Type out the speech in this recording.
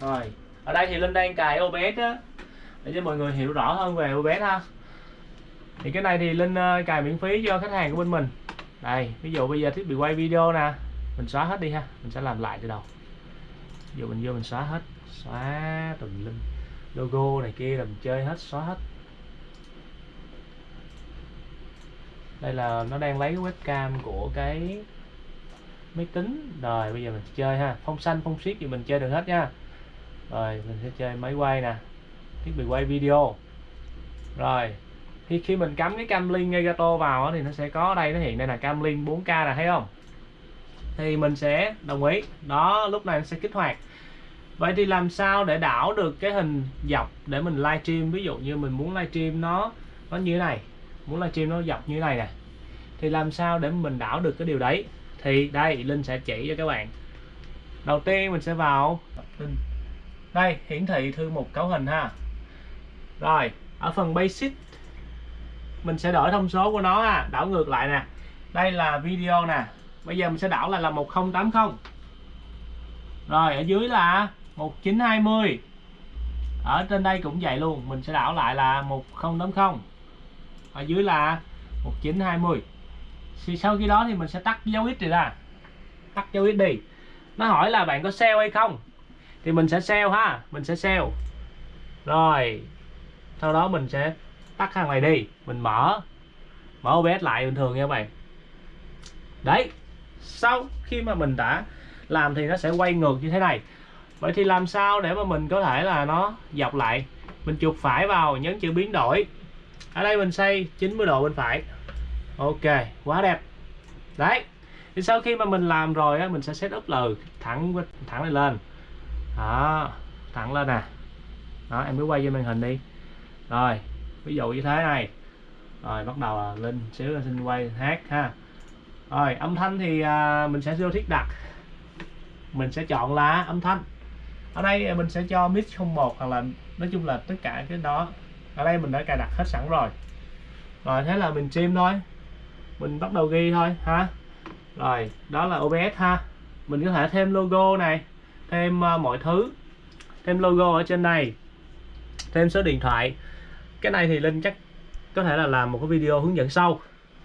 Rồi, ở đây thì Linh đang cài OBS á để cho mọi người hiểu rõ hơn về OBS ha. Thì cái này thì Linh ờ, cài miễn phí cho khách hàng của bên mình. Đây, ví dụ bây giờ thiết bị quay video nè, mình xóa hết đi ha, mình sẽ làm lại từ đầu. Ví dụ mình vô mình xóa hết, xóa tùm lum logo này kia là mình chơi hết, xóa hết. Đây là nó đang lấy webcam của cái máy tính rồi bây giờ mình chơi ha phong xanh phong siết thì mình chơi được hết nha rồi, mình sẽ chơi máy quay nè. Thiết bị quay video. Rồi, khi khi mình cắm cái cam link Elgato vào thì nó sẽ có đây, nó hiện đây là cam link 4K là thấy không? Thì mình sẽ đồng ý. Đó, lúc này nó sẽ kích hoạt. Vậy thì làm sao để đảo được cái hình dọc để mình livestream? Ví dụ như mình muốn livestream nó nó như thế này. Muốn livestream nó dọc như thế này nè. Thì làm sao để mình đảo được cái điều đấy? Thì đây Linh sẽ chỉ cho các bạn. Đầu tiên mình sẽ vào đây, hiển thị thư mục cấu hình ha. Rồi, ở phần basic, mình sẽ đổi thông số của nó ha. Đảo ngược lại nè. Đây là video nè. Bây giờ mình sẽ đảo lại là 1080 rồi, ở dưới là 1920 ở trên đây cũng vậy luôn. Mình sẽ đảo lại là 1080 ở dưới là 1920 thì sau khi đó thì mình sẽ tắt dấu ít này ra. Tắt dấu ít đi. Nó hỏi là bạn có sale hay không? Thì mình sẽ sell ha, mình sẽ sell rồi, sau đó mình sẽ tắt hàng này đi, mình mở mở OBS lại bình thường nha các bạn. Đấy, sau khi mà mình đã làm thì nó sẽ quay ngược như thế này. Vậy thì làm sao để mà mình có thể là nó dọc lại? Mình chuột phải vào, nhấn chữ biến đổi. Ở đây mình xây 90 độ bên phải. Ok, quá đẹp. Đấy, thì sau khi mà mình làm rồi á, mình sẽ set up là thẳng thẳng này lên đó thẳng lên nè. Đó em cứ quay cho màn hình đi. Rồi ví dụ như thế này. Rồi bắt đầu là lên xíu là xin quay hát ha. Rồi âm thanh thì à, mình sẽ vô thiết đặt. Mình sẽ chọn là âm thanh. Ở đây mình sẽ cho mix 01 hoặc là nói chung là tất cả cái đó. Ở đây mình đã cài đặt hết sẵn rồi. Rồi thế là mình stream thôi. Mình bắt đầu ghi thôi ha. Rồi đó là OBS ha. Mình có thể thêm logo này thêm uh, mọi thứ thêm logo ở trên này thêm số điện thoại. Cái này thì Linh chắc có thể là làm một cái video hướng dẫn sau.